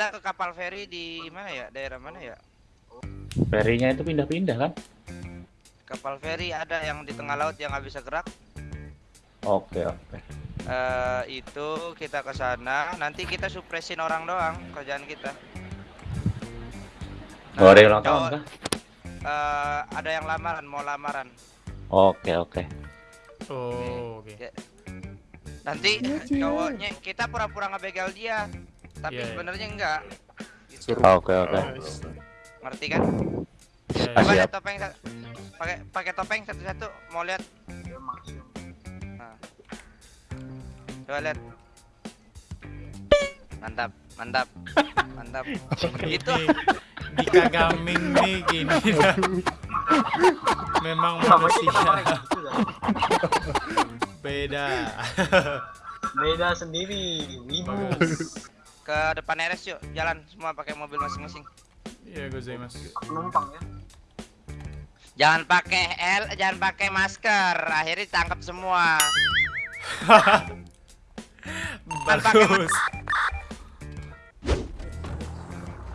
kita ke kapal feri di mana ya? Daerah mana ya? Ferinya itu pindah-pindah kan? Kapal feri ada yang di tengah laut yang nggak bisa gerak. Oke oke. Eh itu kita ke sana. Nanti kita supresin orang doang kerjaan kita. Nah, ada yang ulang tahun kah? eh, ada yang lamaran, mau lamaran. Oke oke. Oh, oke. Nanti cowoknya kita pura-pura ngebegal dia, tapi Iya, iya. sebenarnya enggak. Gitu. Oke oke. Ngerti kan? Ya, Coba Siap. lihat topeng pakai pakai topeng satu-satu mau lihat. Nah. Coba lihat. Mantap, mantap. Mantap. Itu Ini dikagaming nih gini. Memang manusia beda. Beda sendiri. Wibu. Ke depan RS yuk, jalan semua pakai mobil masing-masing. Iya, gozaimasu. Penumpang ya. Jangan pakai L, jangan pakai masker. Akhirnya tangkap semua. Bagus.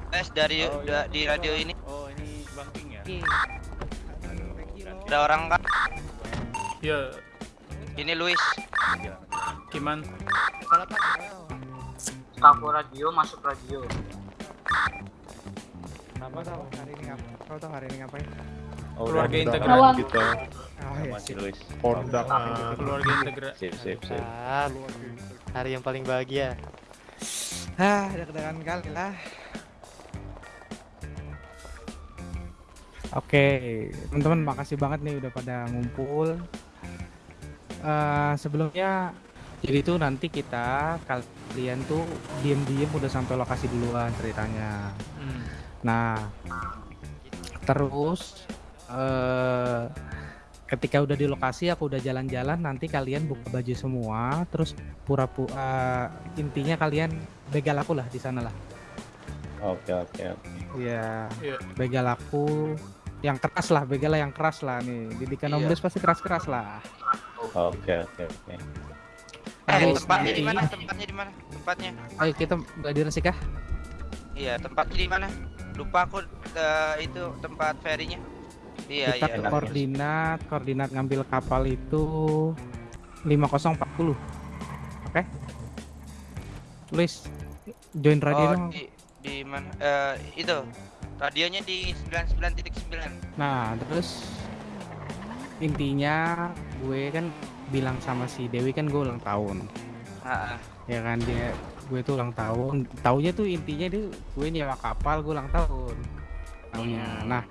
Tes dari da- di radio ini Oh ini banking ya? ada orang kan? Ya, Ini Luis. Kiman. Kapo radio masuk radio. Kau tahu hari ini ngap Kau tahu hari ini ngapain? Oh, Keluarga udah. integral. Awang. Oh kita iya Masih sip. Luis. kondangan Keluarga integral. Sip sip sip. Ah, hari yang paling bahagia. Hah, deg-degan kali lah. Oke, teman-teman makasih banget nih udah pada ngumpul. Eh sebelumnya jadi tuh nanti kita kalian tuh diem-diem udah sampai lokasi duluan ceritanya. Hmm. Nah, terus eh ketika udah di lokasi aku udah jalan-jalan nanti kalian buka baju semua terus pura-pura intinya kalian begal aku lah di sana lah. Oke oke oke. Iya, Iya. begal aku yang keras lah, begal yang keras lah nih. Didikan Om Iya. Bes pasti keras-keras lah. Oke oke oke. Eh, tempatnya di mana? Tempatnya di mana? Tempatnya. Ayo kita nggak di Resik ah? Iya, tempatnya di mana? Lupa aku eh, itu tempat ferinya. Iya, kita iya. koordinat, koordinat ngambil kapal itu 5040. Oke? Luis, join radio Oh, dong. di di mana? Eh, itu. Radionya di 99.9. Nah, terus intinya gue kan bilang sama si Dewi kan gue ulang tahun. Ah, ah. Ya kan dia gue tuh ulang tahun. Taunya tuh intinya dia gue nyewa kapal gue ulang tahun. Taunya. Hmm. Nah,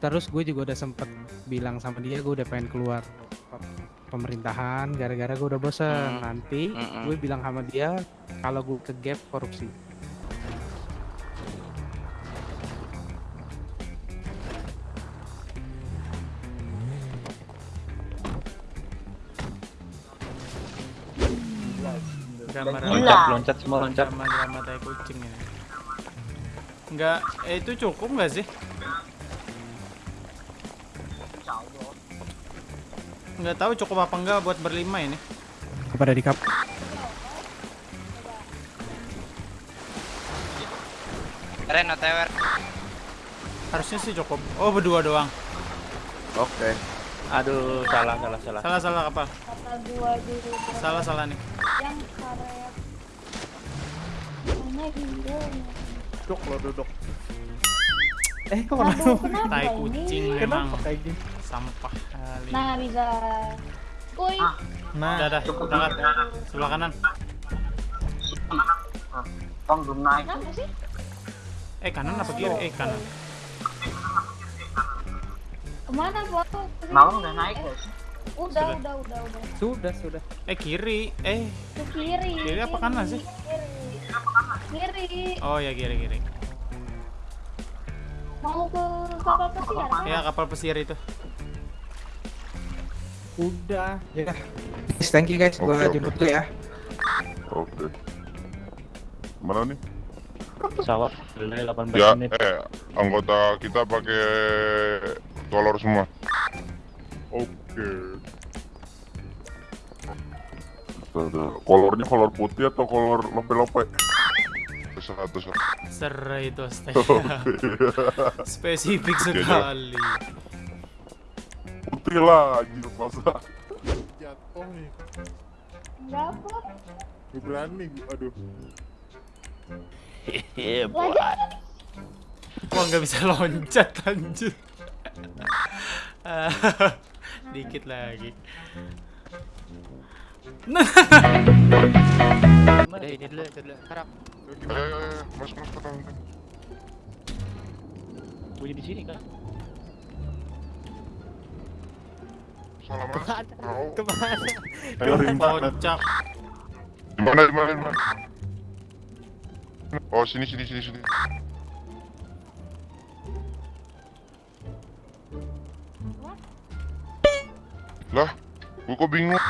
terus gue juga udah sempet bilang sama dia gue udah pengen keluar pe- pemerintahan gara-gara gue udah bosen. Hmm. Nanti Mm-mm. gue bilang sama dia kalau gue ke gap korupsi. Loncat loncat semua loncat. drama tai kucing ini. Enggak, eh, itu cukup nggak sih? Nggak tahu cukup apa enggak buat berlima ini. Kepada di kap. Ren OTW. Harusnya sih cukup. Oh, berdua doang. Oke. Aduh salah salah salah. Salah salah apa? Salah salah nih. yang karet. Duduk lo duduk Eh kok Aduh, kenapa Tai ini? kucing memang kayak gini? sampah kali. Nah, bisa. Kuy, Ah. Nah, dah, dah, berangkat. Sebelah kanan. Bang belum naik. Eh, kanan apa kiri? Eh, kanan. Ke mana gua? Malam udah naik guys. Udah, Sudah. udah, udah, udah. Sudah, sudah. Eh, kiri. Eh, Ke kiri. Kiri apa kanan sih? Kiri. Kiri. oh ya kiri kiri. Mau ke kapal pesiar? Ya kapal pesir itu. Udah. Ya. Guys, thank you guys. Gua Oke, jemput dulu ya. oke mana nih Pesawat delay 18 ya menit. eh anggota kita pakai kolor semua oke tuh. kolornya kolor putih atau kolor lope-lope satu satu. Serai itu astaga. Spesifik sekali. Putih anjir masa. Jatuh nih. Berapa? Gue berani, aduh. Wah nggak bisa loncat anjir. Dikit lagi. Udah ini dulu, itu dulu. Harap. Ayo, ayo, ayo, masuk, masuk, masuk. Bunyi di sini kan? Salah mas. Ke mana? Ayo, Rimba. Kocak. Di mana, di mana, di mana? Oh, sini, sini, sini, sini. Lah, gua kok bingung.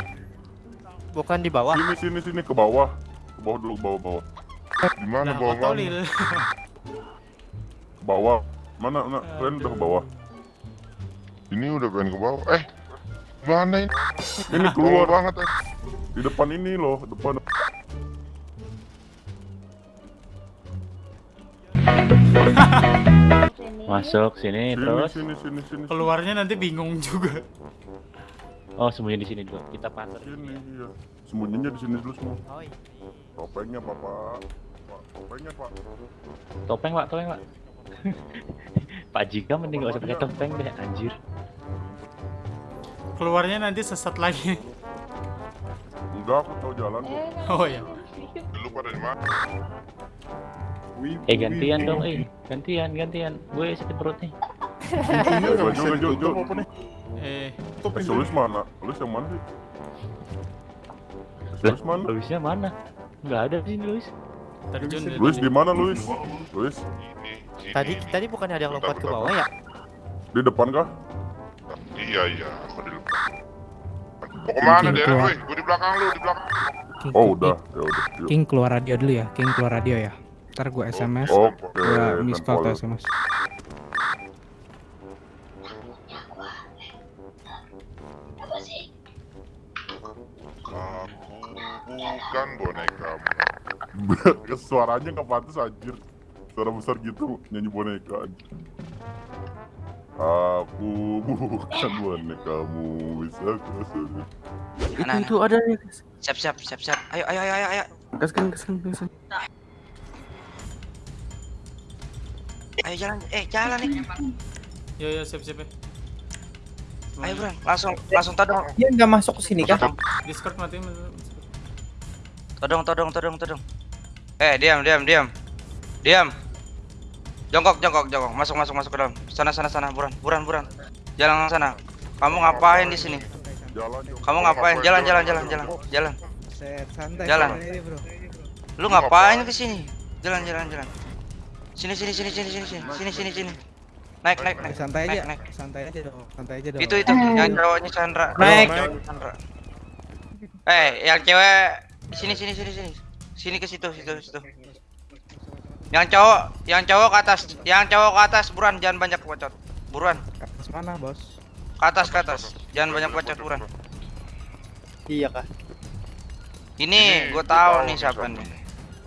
Bukan di bawah. Sini, sini, sini, ke bawah. Ke bawah dulu, ke bawah, bawah. Di mana Nah, bawah? mana? bawah. Mana, mana? Kalian udah ke bawah. Ini udah pengen ke bawah. Eh, mana ini? Ini keluar banget, eh. Di depan ini loh, depan. Masuk sini Sini, terus. sini, sini, sini. Keluarnya nanti bingung juga. Oh sembunyi di sini dulu. Kita pater. Sini, iya. Sembunyinya di sini dulu semua. Oh iya. Topengnya, Bapak. Topengnya, Pak. Topeng pak, topeng pak. Pak Jika mending gak usah pakai topeng deh, anjir. Keluarnya nanti sesat lagi. Enggak, aku tahu jalan kok. Eh, Oh ya. Dulu pada di mana? Eh gantian dong, eh gantian, gantian. Gue sakit perut nih. Eh. Eh, Eh, Sulis mana? Sulis yang mana sih? Mana? Luisnya mana? Nggak ada di sini Luis. Terjun Luis tadi. di mana, Luis? Luis Tadi tadi bukan ada yang lompat ke bawah ya? di depan kah? Iya iya, aku di depan. Mau ke mana King dia? Woi, gue di belakang lu, di belakang. King, Oh, King, udah. Ya udah. Yuk. King keluar radio dulu ya. King keluar radio ya. Ntar gua SMS, Oke, gua miss call atau SMS. Bukan bonekamu. Suaranya nggak pantas anjir. Suara besar gitu nyanyi boneka. anjir. Aku bukan bonekamu bisa kuasa. Itu itu ada Siap siap siap siap. Ayo ayo ayo ayo. Gaskan, gaskan, gaskan. Ayo jalan. Eh jalan nih. Ya ya siap siap ya. Ayo Bro, langsung langsung todong. Dia nggak masuk ke sini kah? Discord matiin. Todong todong todong todong. Eh diam diam diam. Diam. Jongkok jongkok jongkok. Masuk masuk masuk ke dalam. Sana sana sana buran buran buran. Jalan sana. Kamu ngapain di sini? Kamu ngapain? Jalan jalan jalan jalan jalan. Jalan. santai ini, bro. Lu ngapain ke sini? Jalan jalan jalan. Sini sini sini sini sini sini sini sini sini. Naik naik naik. Santai naik, aja. naik. Santai aja dong. Santai aja dong. Itu itu yang cowoknya Chandra. Naik. Chandra. Eh, yang cewek sini sini sini sini. Sini ke situ situ situ. Yang cowok, yang cowok ke atas, yang cowok ke atas, buruan jangan banyak bacot. Buruan, Ke atas mana, Bos? ke atas ke atas. Jangan banyak bacot, buruan. Iya kah? Ini gue tahu nih siapa nih.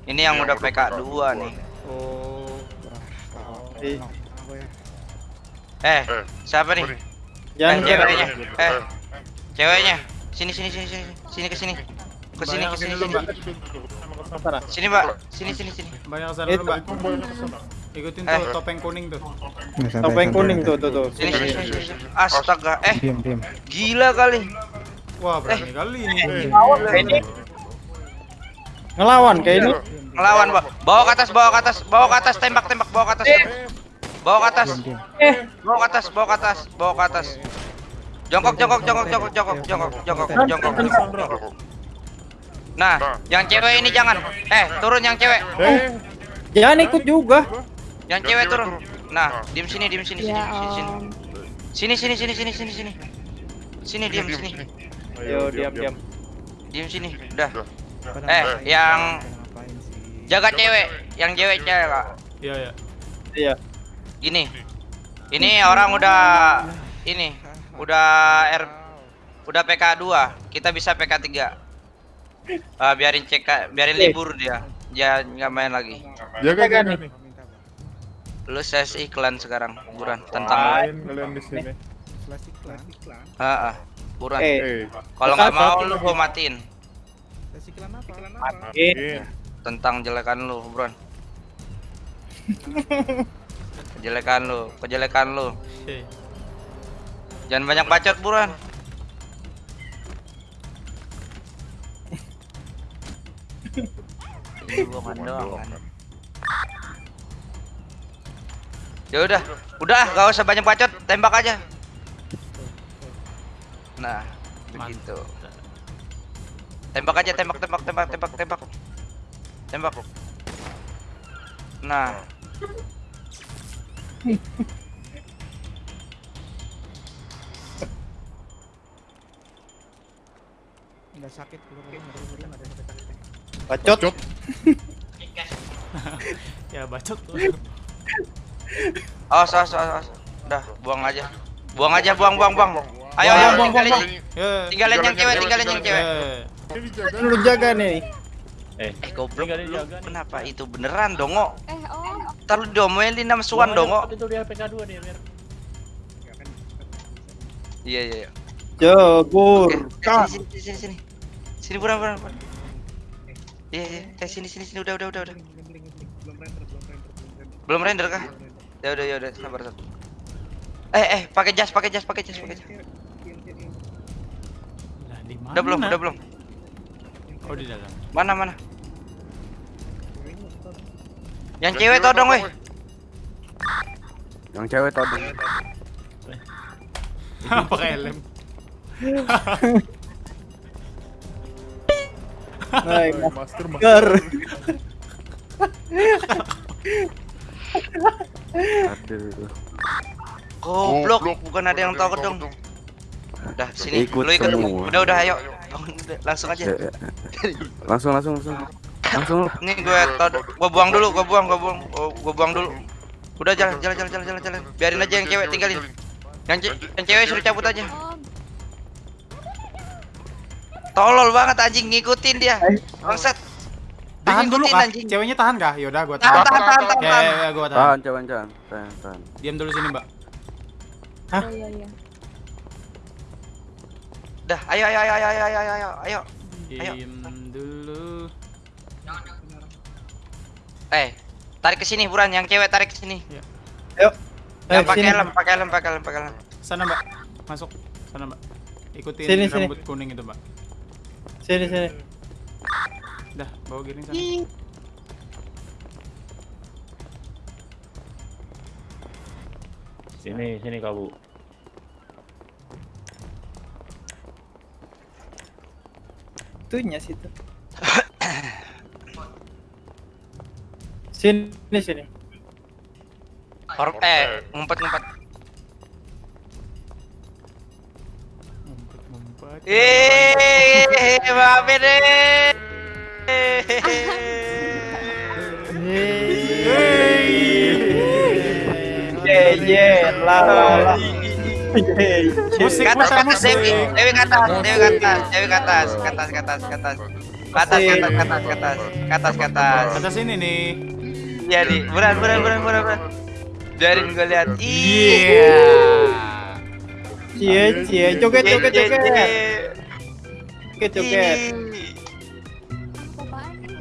Ini yang udah PK 2 nih. Oh. Eh, ya. Eh, Eh, siapa nih? nih? Eh, ceweknya. Eh, ceweknya. Sini sini sini sini. Sini ke sini. Ke sini ke sini dulu, sini. Mbak. Sana. Sini, Mbak. Sini sini sini. Banyak ke sana Eh, dulu, Mbak. Ikutin Eh. tuh topeng kuning tuh. Topeng kuning tuh, tuh, tuh. Sini sini. Astaga, eh gila kali. Wah, berani kali ini. Ngelawan kayak ini. Ngelawan, Mbak. Bawa ke atas, bawa ke atas, bawa ke atas, tembak, tembak, bawa ke atas. Bawa ke atas. Diam. Bawa ke atas, bawa ke atas, bawa ke atas. Jongkok, jongkok, jongkok, jongkok, jongkok, jongkok, jongkok, jongkok. Nah, yang cewek ini jangan. Eh, turun yang cewek. Jangan ikut juga. Yang cewek turun. Nah, diem sini, diem sini, sini, Ya sini, sini. om. Sini, sini, sini, sini, sini, sini. Sini, diem sini. Yo, diam, diam. Diem sini. Udah. Eh, yang jaga cewek, yang cewek cewek, Kak. Iya, iya. Iya. Gini. Ini orang udah ini udah R udah PK 2, kita bisa PK 3. Ah, biarin CK, biarin libur dia. jangan nggak main lagi. Jaga Jaga jaga nih. Lu ses iklan sekarang, buruan tentang. Main kalian di sini. Iklan. Ah, ah, buruan. Eh, Eh, Kalau nggak mau lu gua matiin. Flash iklan apa? eh. Tentang jelekan lu, buruan. Kejelekan lu, kejelekan lu. Oke. Jangan banyak bacot, buruan. Doang kan. Ya udah, udah gak usah banyak bacot, tembak aja. Nah, begitu. Tembak aja, tembak, tembak, tembak, tembak, tembak. Tembak. Nah, Enggak sakit belum ada sakit sakit. Bacot. Ya bacot awas, awas, awas, awas. Udah, buang aja. Buang aja, buang, buang, buang. Ayo, ayo, Buang, buang, tinggalin, buang. Ya. tinggalin yang cewek, tinggalin yang cewek. Eh. Lu jaga nih. Eh, Eh, goblok lu. nih. Kenapa itu beneran, Dongo? Eh, oh. Ntar lu diomelin sama Suan, Dongo. Itu dia PK2 dia biar. Iya, iya, iya. Jebur. Eh, sini, sini, sini, sini. Sini, buran, buran, buran. Iya, iya. Eh, sini, sini, sini. Udah, udah, udah, udah. Belum render kah? Ya udah, ya udah. Sabar, sabar. Eh, eh, pakai jas, pakai jas, pakai jas, pakai jas. Lah di mana? Udah belum, udah belum. Oh di dalam. Mana, mana? Yang cewek todong, weh. Yang cewek todong. Pakai helm. Hai, masker masker. Aduh. Goblok, bukan ada yang todong. Udah, sini. Ikut Lu ikut. semua. Udah, udah, ayo. Bangun, Langsung aja. Ya, ya. Langsung langsung langsung. Langsung. Nih gue tod- gua buang dulu, gua buang, gua buang, gua, gua buang dulu. Udah jalan, jalan, jalan, jalan, jalan, jalan. Biarin aja yang cewek tinggalin. Yang, ce- yang cewek suruh cabut aja. Tolol banget anjing ngikutin dia. Eh. Bangsat. Tahan dulu kah? Anjing. Ceweknya tahan kah? Yaudah gua tahan. Tahan, tahan, tahan. Ya, ya, ya, gua tahan. Tahan, tahan, tahan. Tahan, tahan. Diam dulu sini, Mbak. Hah? Iya, iya, iya. Dah, ayo, ayo, ayo, ayo, ayo, ayo, ayo. Diam dulu. Eh, tarik ke sini buran yang cewek tarik ke sini. Ya. Ayo. Eh, pakai helm, pakai helm, pakai helm, pakai helm. Sana, Mbak. Masuk. Sana, Mbak. Ikutin sini, rambut sini. kuning itu, Mbak. Sini sini. Dah, bawa giling sana. Sini, sini kabu. Tuhnya situ. sini, sini. Or eh, ngumpet-ngumpet. Ngumpet-ngumpet. Eh. Yeay, Mbak deh. Yeay. yeah la la. Musik ke atas, Dewi, Dewi ke atas, Dewi ke atas, Dewi ke atas, ke atas, ke atas, ini nih. Iya nih, gue lihat. Iya. iya, iya, iya. Joget joget.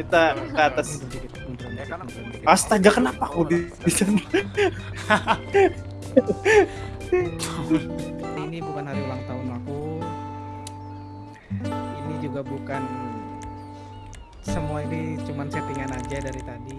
Kita ke atas. Astaga kenapa aku di di sana? Ini bukan hari ulang tahun aku. Ini juga bukan semua ini cuman settingan aja dari tadi.